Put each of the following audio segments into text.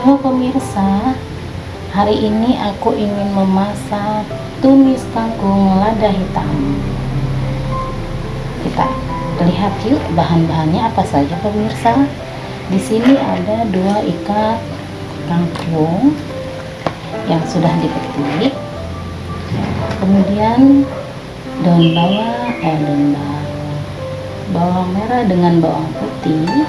Halo pemirsa, hari ini aku ingin memasak tumis kangkung lada hitam. Kita lihat yuk bahan-bahannya apa saja pemirsa. Di sini ada dua ikat kangkung yang sudah dipetik. Kemudian daun bawang, eh daun bawang, bawang merah dengan bawang putih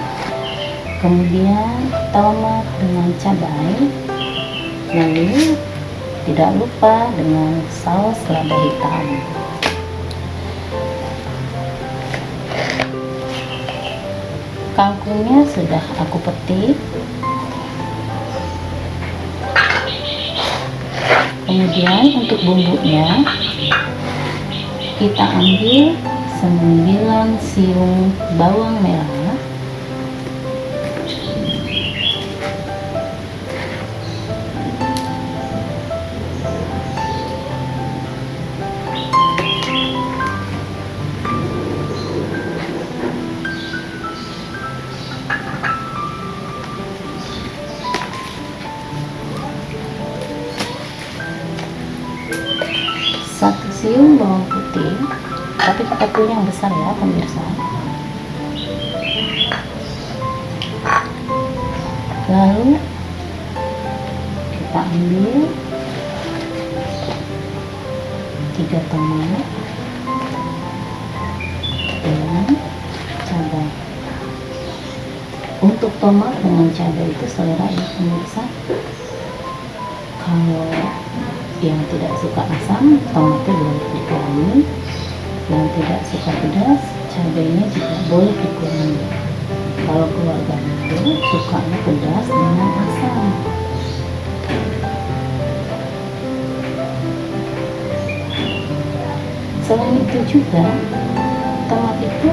kemudian tomat dengan cabai. Lalu tidak lupa dengan saus lada hitam. Kangkungnya sudah aku petik. Kemudian untuk bumbunya kita ambil 9 siung bawang merah siung bawang putih tapi kita punya yang besar ya pemirsa. Lalu kita ambil tiga tomat dengan cabai. Untuk tomat dengan cabai itu selera ya pemirsa. Kalau yang tidak suka asam tomatnya boleh dikurangi yang tidak suka pedas cabainya juga boleh dikurangi kalau keluarga itu sukanya pedas dengan asam. Selain itu juga tomat itu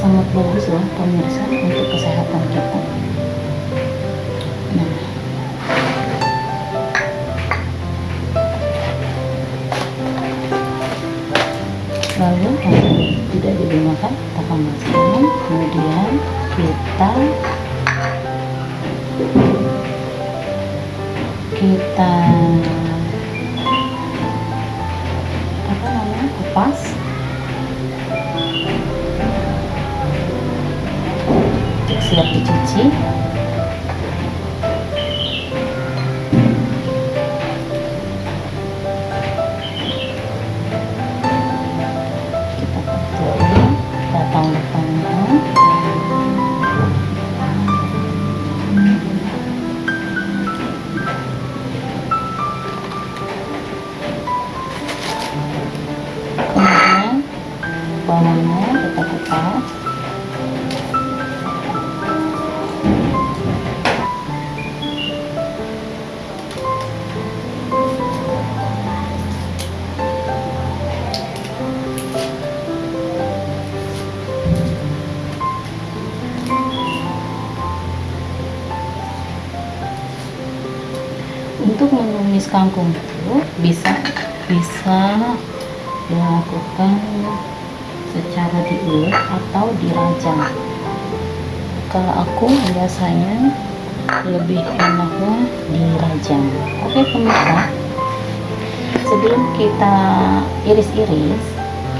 sangat bagus loh pemirsa untuk kesehatan kita tidak digunakan kita panaskan kemudian kita kita apa namanya? Kupas. Siap dicuci bawangnya kita kupas untuk menumis kangkung itu bisa bisa dilakukan secara diulek atau dirajang kalau aku biasanya lebih enaknya dirajang oke pemirsa. Sebelum kita iris-iris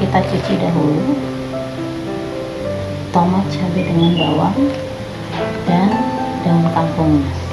kita cuci dahulu tomat cabai dengan bawang dan daun kangkungnya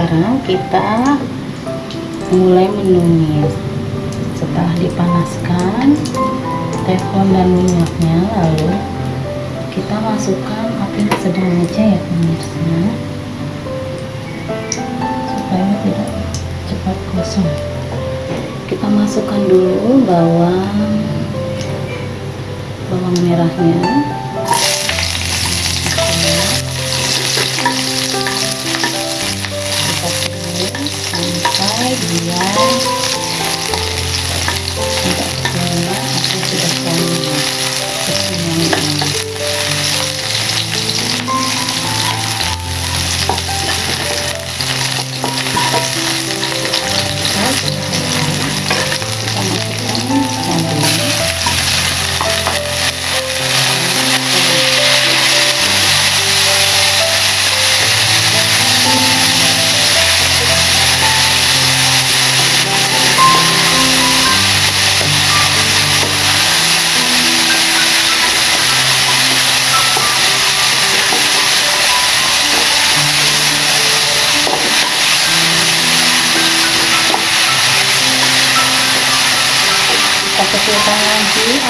sekarang kita mulai menumis setelah dipanaskan teflon dan minyaknya lalu kita masukkan api sedang aja ya pemirsa. Supaya tidak cepat kosong. Kita masukkan dulu bawang bawang merahnya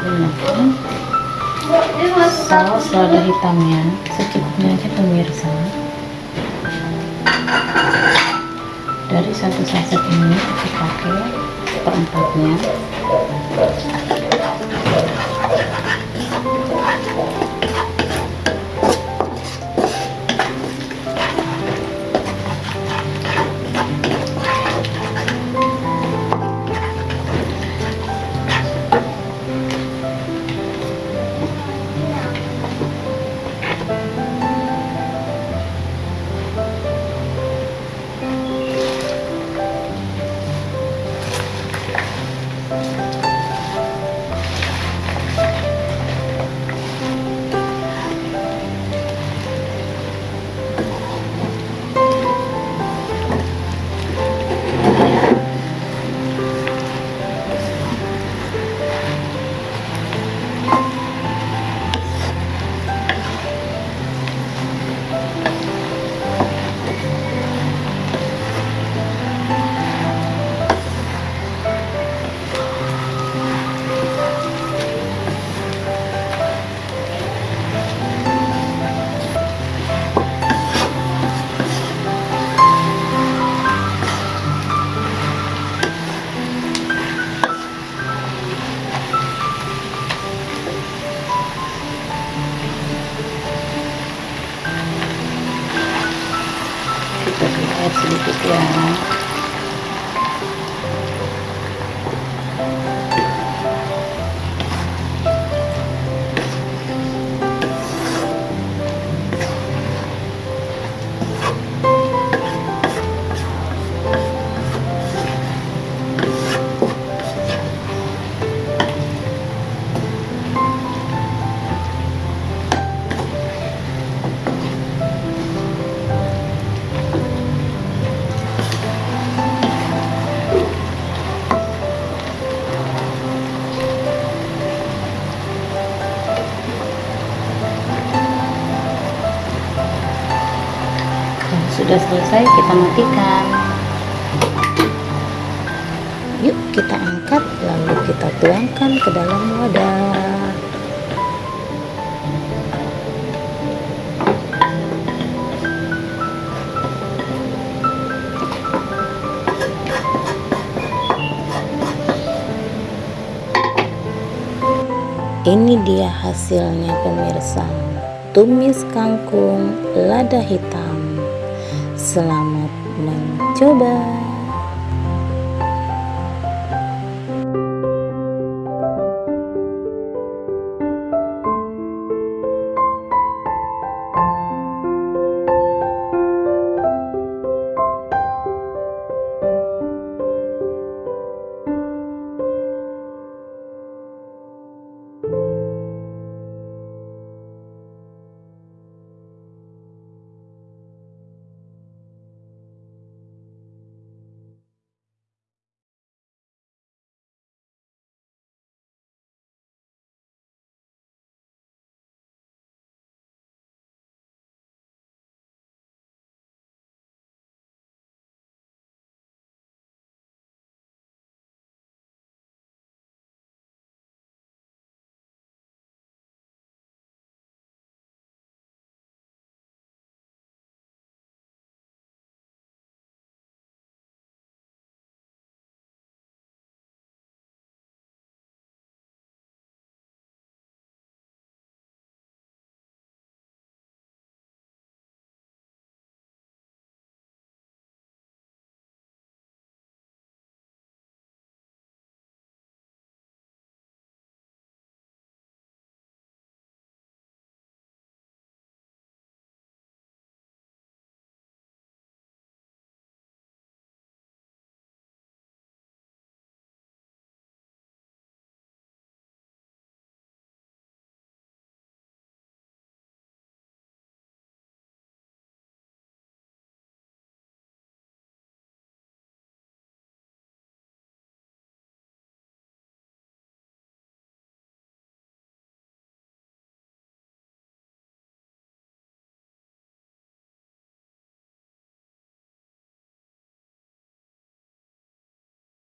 menggunakan saus lada hitamnya secukupnya aja pemirsa. Dari satu saset ini aku pakai perempatnya sudah selesai kita matikan. Yuk kita angkat lalu kita tuangkan ke dalam wadah. Ini dia hasilnya pemirsa. Tumis kangkung lada hitam selamat mencoba